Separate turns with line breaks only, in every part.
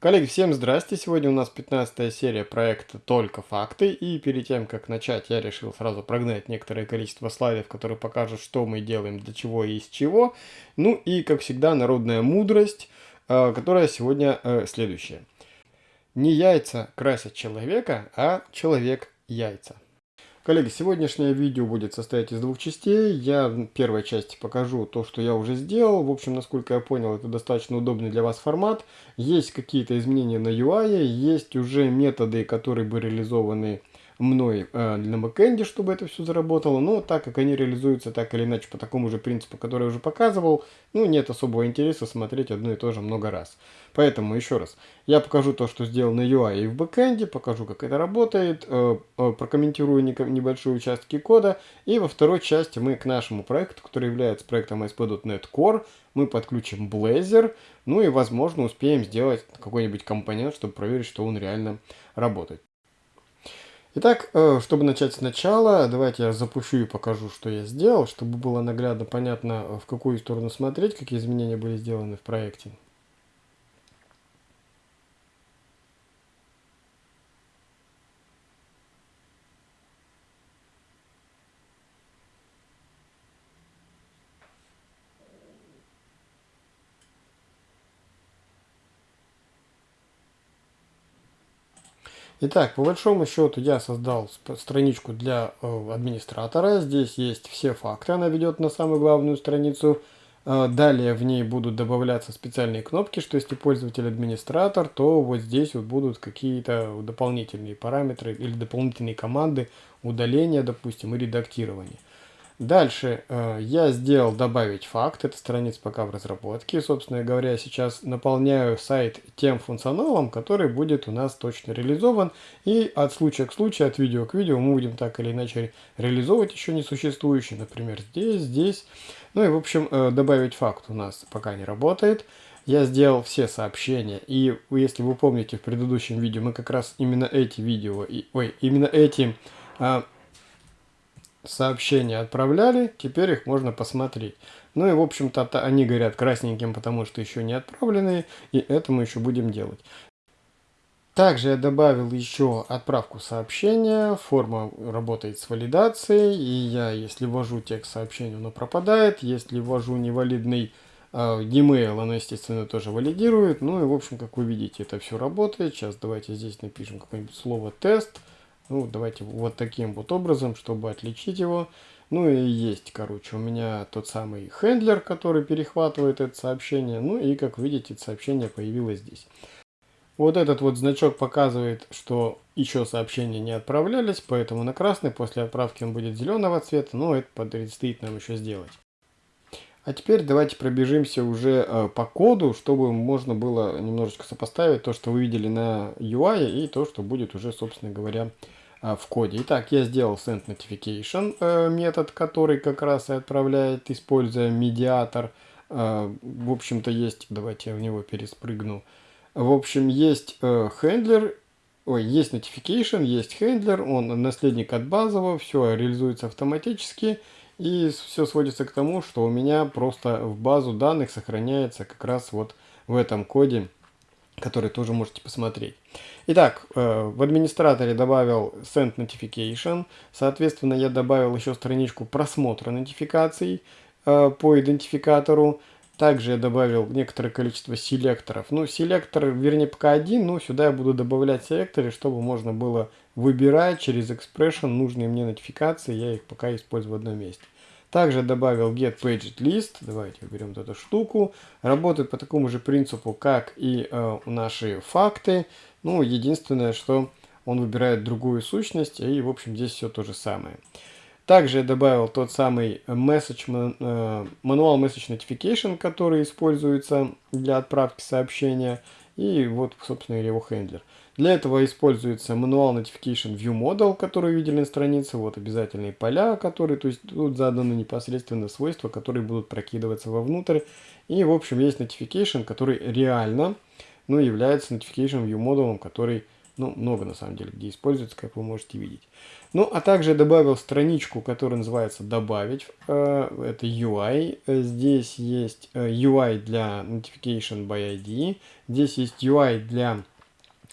Коллеги, всем здрасте! Сегодня у нас 15 серия проекта «Только факты». И перед тем, как начать, я решил сразу прогнать некоторое количество слайдов, которые покажут, что мы делаем, для чего и из чего. Ну и, как всегда, народная мудрость, э, которая сегодня э, следующая. Не яйца красят человека, а человек яйца. Коллеги, сегодняшнее видео будет состоять из двух частей. Я в первой части покажу то, что я уже сделал. В общем, насколько я понял, это достаточно удобный для вас формат. Есть какие-то изменения на UI, есть уже методы, которые бы реализованы мной э, на бэкэнде, чтобы это все заработало. Но так как они реализуются так или иначе по такому же принципу, который я уже показывал, ну нет особого интереса смотреть одно и то же много раз. Поэтому еще раз, я покажу то, что сделал на UI в бэкэнде, покажу, как это работает, э, э, прокомментирую небольшие участки кода. И во второй части мы к нашему проекту, который является проектом ASP.NET Core, мы подключим Blazor, ну и возможно успеем сделать какой-нибудь компонент, чтобы проверить, что он реально работает. Итак, э, чтобы начать сначала, давайте я запущу и покажу, что я сделал, чтобы было наглядно понятно, в какую сторону смотреть, какие изменения были сделаны в проекте. Итак, по большому счету я создал страничку для э, администратора. Здесь есть все факты, она ведет на самую главную страницу. Э, далее в ней будут добавляться специальные кнопки, что если пользователь администратор, то вот здесь вот будут какие-то дополнительные параметры или дополнительные команды удаления, допустим, и редактирования. Дальше э, я сделал добавить факт, это страница пока в разработке. Собственно говоря, сейчас наполняю сайт тем функционалом, который будет у нас точно реализован. И от случая к случаю, от видео к видео мы будем так или иначе реализовывать еще не существующий, например, здесь, здесь. Ну и в общем, э, добавить факт у нас пока не работает. Я сделал все сообщения, и если вы помните в предыдущем видео, мы как раз именно эти видео, и, ой, именно эти... Э, сообщения отправляли, теперь их можно посмотреть. Ну и в общем-то они горят красненьким, потому что еще не отправленные, и это мы еще будем делать. Также я добавил еще отправку сообщения, форма работает с валидацией, и я, если ввожу текст сообщения, оно пропадает, если ввожу невалидный э, e-mail, оно, естественно, тоже валидирует, ну и, в общем, как вы видите, это все работает. Сейчас давайте здесь напишем какое-нибудь слово «тест», ну, давайте вот таким вот образом, чтобы отличить его. Ну и есть, короче, у меня тот самый хендлер, который перехватывает это сообщение. Ну и, как видите, это сообщение появилось здесь. Вот этот вот значок показывает, что еще сообщения не отправлялись, поэтому на красный после отправки он будет зеленого цвета, но это предстоит нам еще сделать. А теперь давайте пробежимся уже э, по коду, чтобы можно было немножечко сопоставить то, что вы видели на UI и то, что будет уже, собственно говоря, в коде. Итак, я сделал send notification э, метод, который как раз и отправляет, используя медиатор. Э, в общем-то есть, давайте я в него переспрыгну. В общем, есть э, хендлер, ой, есть notification, есть хендлер, он наследник от базового, все реализуется автоматически. И все сводится к тому, что у меня просто в базу данных сохраняется как раз вот в этом коде который тоже можете посмотреть. Итак, э, в администраторе добавил Send Notification. Соответственно, я добавил еще страничку просмотра нотификаций э, по идентификатору. Также я добавил некоторое количество селекторов. Ну, селектор, вернее, пока один, но сюда я буду добавлять селекторы, чтобы можно было выбирать через Expression нужные мне нотификации. Я их пока использую в одном месте. Также добавил get paged list. Давайте уберем эту штуку. Работает по такому же принципу, как и э, наши факты. Ну, единственное, что он выбирает другую сущность, и, в общем, здесь все то же самое. Также я добавил тот самый message, э, manual message notification, который используется для отправки сообщения. И вот, собственно, его хендлер. Для этого используется Manual Notification View Model, который видели на странице. Вот обязательные поля, которые, то есть тут заданы непосредственно свойства, которые будут прокидываться вовнутрь. И, в общем, есть Notification, который реально ну, является Notification View Model, который Ну, много на самом деле, где используется, как вы можете видеть. Ну, а также добавил страничку, которая называется «Добавить». Э, это UI. Здесь есть э, UI для Notification by ID. Здесь есть UI для,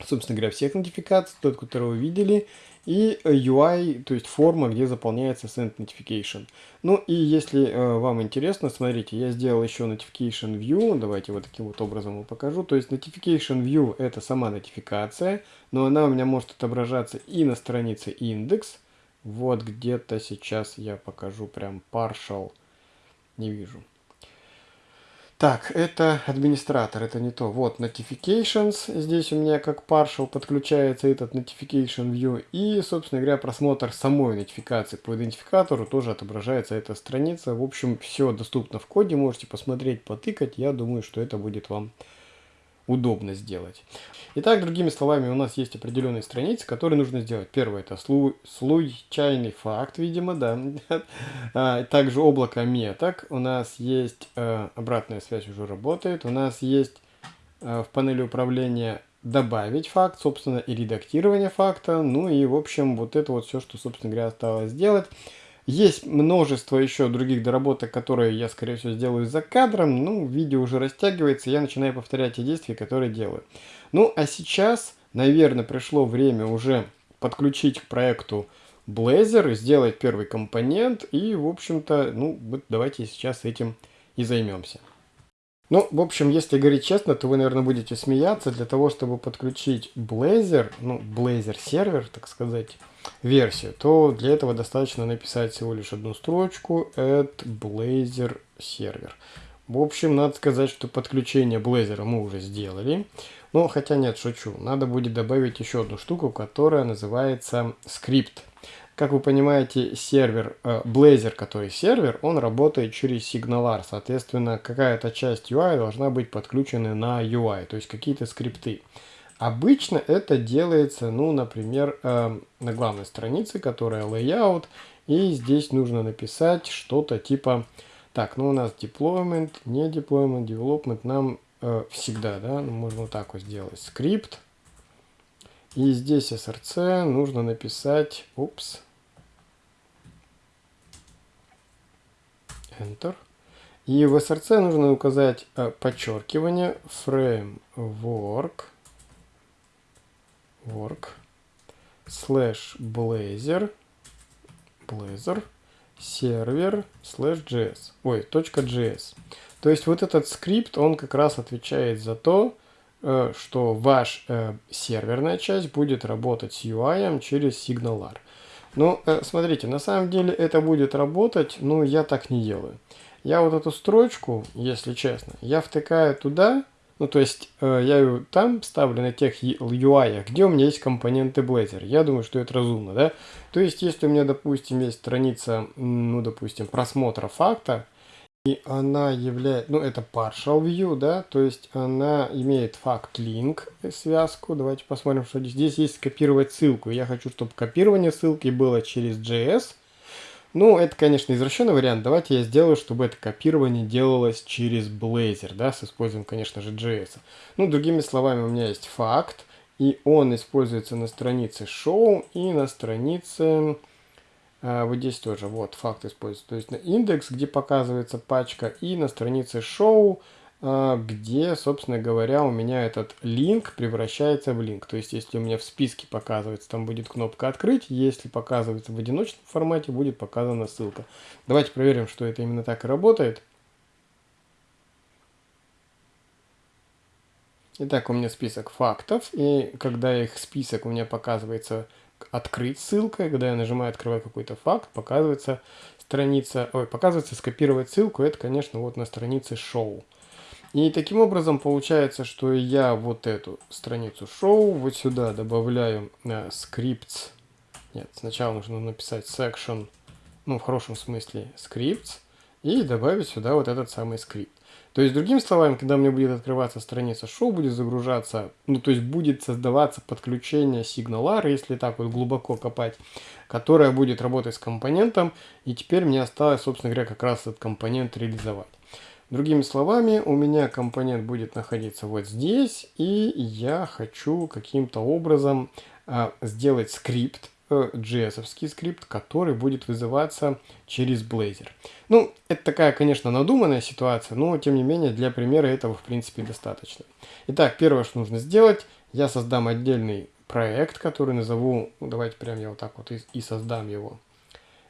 собственно говоря, всех нотификаций, тот, который вы видели и UI, то есть форма, где заполняется Send Notification. Ну и если э, вам интересно, смотрите, я сделал еще Notification View, давайте вот таким вот образом вам покажу. То есть Notification View это сама нотификация, но она у меня может отображаться и на странице индекс. Вот где-то сейчас я покажу прям partial, не вижу. Так, это администратор, это не то. Вот notifications, здесь у меня как partial подключается этот notification view. И, собственно говоря, просмотр самой нотификации по идентификатору тоже отображается эта страница. В общем, все доступно в коде, можете посмотреть, потыкать. Я думаю, что это будет вам удобно сделать. Итак, другими словами, у нас есть определенные страницы, которые нужно сделать. Первое это слу случайный факт, видимо, да. А, также облако меток. У нас есть э, обратная связь уже работает. У нас есть э, в панели управления добавить факт, собственно, и редактирование факта. Ну и, в общем, вот это вот все, что, собственно говоря, осталось сделать. Есть множество еще других доработок, которые я, скорее всего, сделаю за кадром. Ну, видео уже растягивается, я начинаю повторять те действия, которые делаю. Ну, а сейчас, наверное, пришло время уже подключить к проекту Blazor, сделать первый компонент. И, в общем-то, ну, вот давайте сейчас этим и займемся. Ну, в общем, если говорить честно, то вы, наверное, будете смеяться. Для того, чтобы подключить Blazor, ну, Blazor сервер, так сказать, версию, то для этого достаточно написать всего лишь одну строчку at Blazor сервер. В общем, надо сказать, что подключение Blazor мы уже сделали. Но хотя нет, шучу. Надо будет добавить еще одну штуку, которая называется скрипт. Как вы понимаете, сервер, э, Blazor, который сервер, он работает через сигналар. Соответственно, какая-то часть UI должна быть подключена на UI, то есть какие-то скрипты. Обычно это делается, ну, например, э, на главной странице, которая layout, и здесь нужно написать что-то типа, так, ну у нас deployment, не deployment, development, нам э, всегда, да, ну, можно вот так вот сделать, скрипт, и здесь src нужно написать, упс, enter, и в src нужно указать э, подчеркивание framework, work slash blazor blazor сервер slash js ой точка js то есть вот этот скрипт он как раз отвечает за то э, что ваш э, серверная часть будет работать с UI через SignalR. Ну, э, смотрите, на самом деле это будет работать, но я так не делаю. Я вот эту строчку, если честно, я втыкаю туда, ну, то есть, э, я там ставлю на тех UI, где у меня есть компоненты Blazor. Я думаю, что это разумно, да? То есть, если у меня, допустим, есть страница, ну, допустим, просмотра факта, и она является, ну, это partial view, да, то есть она имеет факт link связку. Давайте посмотрим, что здесь. Здесь есть скопировать ссылку. Я хочу, чтобы копирование ссылки было через JS, ну, это, конечно, извращенный вариант. Давайте я сделаю, чтобы это копирование делалось через Blazor, да, с использованием, конечно же, JS. Ну, другими словами, у меня есть факт, и он используется на странице show и на странице... А, вот здесь тоже, вот, факт используется. То есть на индекс, где показывается пачка, и на странице а, где, собственно говоря, у меня этот линк превращается в линк. То есть, если у меня в списке показывается, там будет кнопка «Открыть», если показывается в одиночном формате, будет показана ссылка. Давайте проверим, что это именно так и работает. Итак, у меня список фактов, и когда их список у меня показывается «Открыть ссылкой», когда я нажимаю «Открывать какой-то факт», показывается страница, ой, показывается «Скопировать ссылку», это, конечно, вот на странице «Шоу». И таким образом получается, что я вот эту страницу шоу вот сюда добавляю э, scripts. Нет, сначала нужно написать section, ну в хорошем смысле scripts, и добавить сюда вот этот самый скрипт. То есть, другими словами, когда мне будет открываться страница шоу, будет загружаться, ну то есть будет создаваться подключение сигналара, если так вот глубоко копать, которая будет работать с компонентом, и теперь мне осталось, собственно говоря, как раз этот компонент реализовать. Другими словами, у меня компонент будет находиться вот здесь, и я хочу каким-то образом а, сделать скрипт, JS скрипт, который будет вызываться через Blazor. Ну, это такая, конечно, надуманная ситуация, но тем не менее для примера этого в принципе достаточно. Итак, первое, что нужно сделать, я создам отдельный проект, который назову, ну, давайте прям я вот так вот и, и создам его.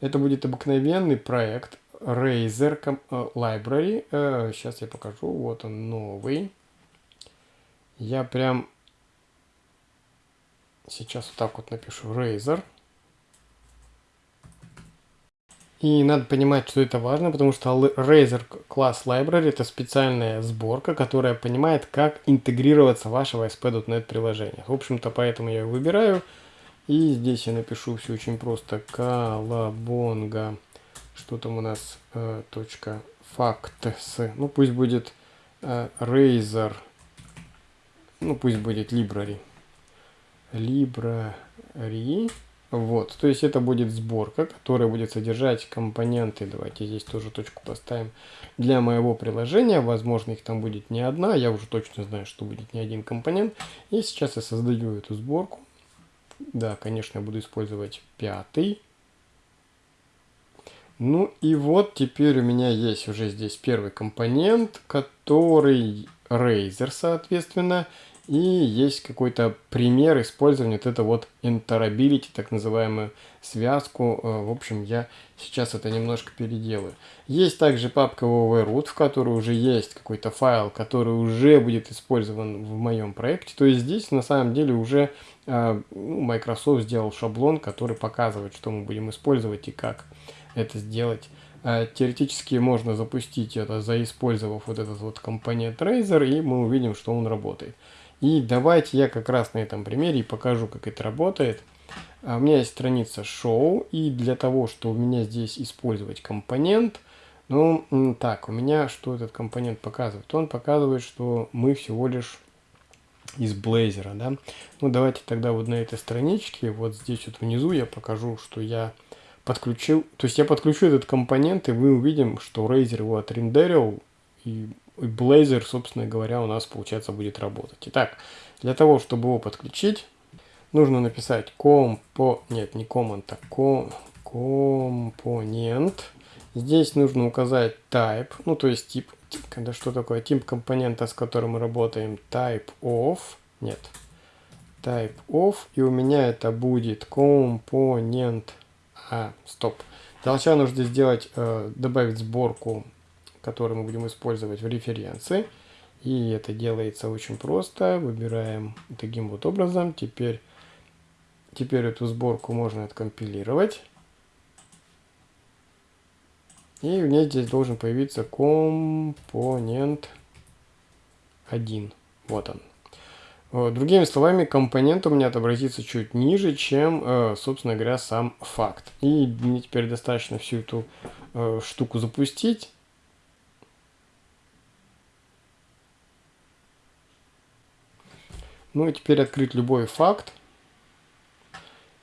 Это будет обыкновенный проект Razer э, Library. Сейчас э, я покажу, вот он новый. Я прям сейчас вот так вот напишу Razer. И надо понимать, что это важно, потому что Razer Class Library это специальная сборка, которая понимает, как интегрироваться в ваше ASP.NET приложение. В общем-то, поэтому я выбираю. И здесь я напишу все очень просто. Колобонга. Что там у нас? Э, точка. Facts. Ну, пусть будет э, Razer. Ну, пусть будет Library. Library. Вот, то есть это будет сборка, которая будет содержать компоненты, давайте здесь тоже точку поставим, для моего приложения, возможно их там будет не одна, я уже точно знаю, что будет не один компонент. И сейчас я создаю эту сборку. Да, конечно, я буду использовать пятый. Ну и вот теперь у меня есть уже здесь первый компонент, который Razer, соответственно. И есть какой-то пример использования вот это вот interoperability, так называемую связку. Э, в общем, я сейчас это немножко переделаю. Есть также папка www.root, в которой уже есть какой-то файл, который уже будет использован в моем проекте. То есть здесь на самом деле уже э, ну, Microsoft сделал шаблон, который показывает, что мы будем использовать и как это сделать. Э, теоретически можно запустить это, заиспользовав вот этот вот компонент Razer, и мы увидим, что он работает. И давайте я как раз на этом примере покажу, как это работает. А, у меня есть страница show, и для того, чтобы у меня здесь использовать компонент, ну, так, у меня что этот компонент показывает? Он показывает, что мы всего лишь из Blazor, да. Ну, давайте тогда вот на этой страничке, вот здесь вот внизу я покажу, что я подключил, то есть я подключу этот компонент, и мы увидим, что Razer его отрендерил, и и Blazor, собственно говоря, у нас, получается, будет работать. Итак, для того, чтобы его подключить, нужно написать компо... Нет, не command, а ком... компонент. Здесь нужно указать type, ну, то есть тип. Когда что такое тип компонента, с которым мы работаем? Type of. Нет. Type of. И у меня это будет компонент... А, стоп. Сначала нужно сделать, э, добавить сборку который мы будем использовать в референции. И это делается очень просто. Выбираем таким вот образом. Теперь, теперь эту сборку можно откомпилировать. И у меня здесь должен появиться компонент 1. Вот он. Э, другими словами, компонент у меня отобразится чуть ниже, чем, э, собственно говоря, сам факт. И мне теперь достаточно всю эту э, штуку запустить. Ну и теперь открыть любой факт.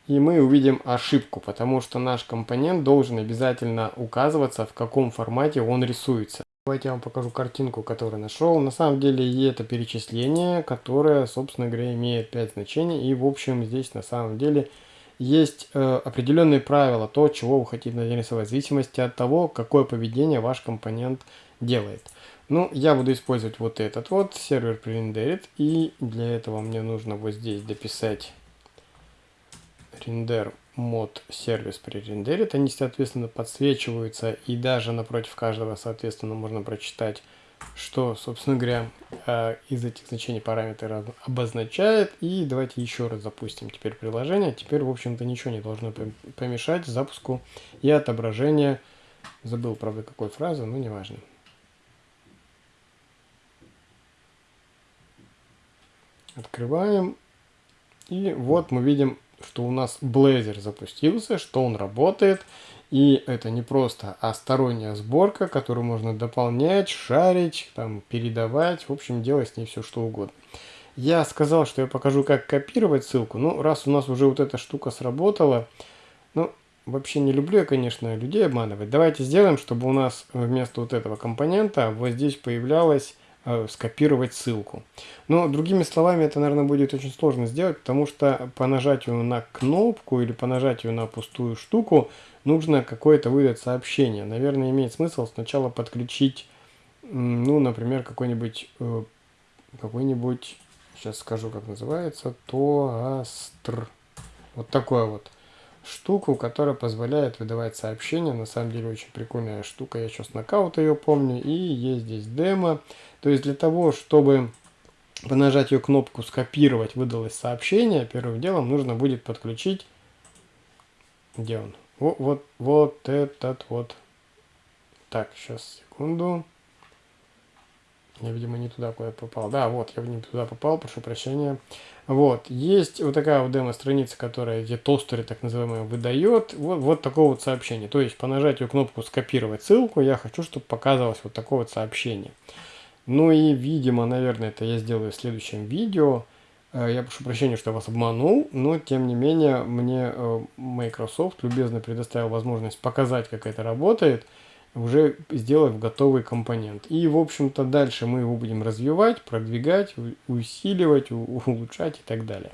И мы увидим ошибку, потому что наш компонент должен обязательно указываться, в каком формате он рисуется. Давайте я вам покажу картинку, которую нашел. На самом деле это перечисление, которое, собственно говоря, имеет 5 значений. И, в общем, здесь на самом деле есть э, определенные правила, то, чего вы хотите нарисовать, в зависимости от того, какое поведение ваш компонент делает. Ну, я буду использовать вот этот вот, сервер пререндерит, и для этого мне нужно вот здесь дописать render mod сервис пререндерит. Они, соответственно, подсвечиваются, и даже напротив каждого, соответственно, можно прочитать, что, собственно говоря, э, из этих значений параметр обозначает. И давайте еще раз запустим теперь приложение. Теперь, в общем-то, ничего не должно помешать запуску и отображению. Забыл, правда, какой фразы, но неважно. Открываем. И вот мы видим, что у нас Blazor запустился, что он работает. И это не просто, а сторонняя сборка, которую можно дополнять, шарить, там, передавать, в общем, делать с ней все что угодно. Я сказал, что я покажу, как копировать ссылку. Ну, раз у нас уже вот эта штука сработала, ну, вообще не люблю я, конечно, людей обманывать. Давайте сделаем, чтобы у нас вместо вот этого компонента вот здесь появлялось э, скопировать ссылку. Но другими словами, это, наверное, будет очень сложно сделать, потому что по нажатию на кнопку или по нажатию на пустую штуку нужно какое-то выдать сообщение. Наверное, имеет смысл сначала подключить, ну, например, какой-нибудь, э, какой-нибудь, сейчас скажу, как называется, тоастр. Вот такой вот штуку, которая позволяет выдавать сообщения. На самом деле очень прикольная штука. Я сейчас нокаут ее помню. И есть здесь демо. То есть для того, чтобы по нажатию кнопку скопировать выдалось сообщение, первым делом нужно будет подключить... Где он? Вот, вот, вот этот вот. Так, сейчас, секунду. Я, видимо, не туда куда попал. Да, вот, я не туда попал, прошу прощения. Вот, есть вот такая вот демо-страница, которая где тостеры, так называемые, выдает вот, вот такое вот сообщение. То есть по нажатию кнопку «Скопировать ссылку» я хочу, чтобы показывалось вот такое вот сообщение. Ну и, видимо, наверное, это я сделаю в следующем видео. Э, я прошу прощения, что я вас обманул, но тем не менее мне э, Microsoft любезно предоставил возможность показать, как это работает – уже сделав готовый компонент. И, в общем-то, дальше мы его будем развивать, продвигать, усиливать, улучшать и так далее.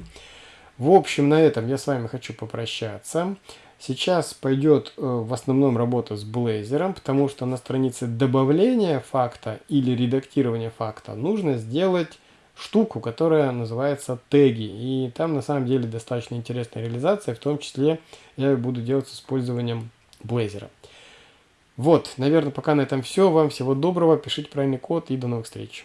В общем, на этом я с вами хочу попрощаться. Сейчас пойдет э, в основном работа с Blazor, потому что на странице добавления факта или редактирования факта нужно сделать штуку, которая называется теги. И там на самом деле достаточно интересная реализация, в том числе я буду делать с использованием Blazor. Вот, наверное, пока на этом все. Вам всего доброго, пишите правильный код и до новых встреч.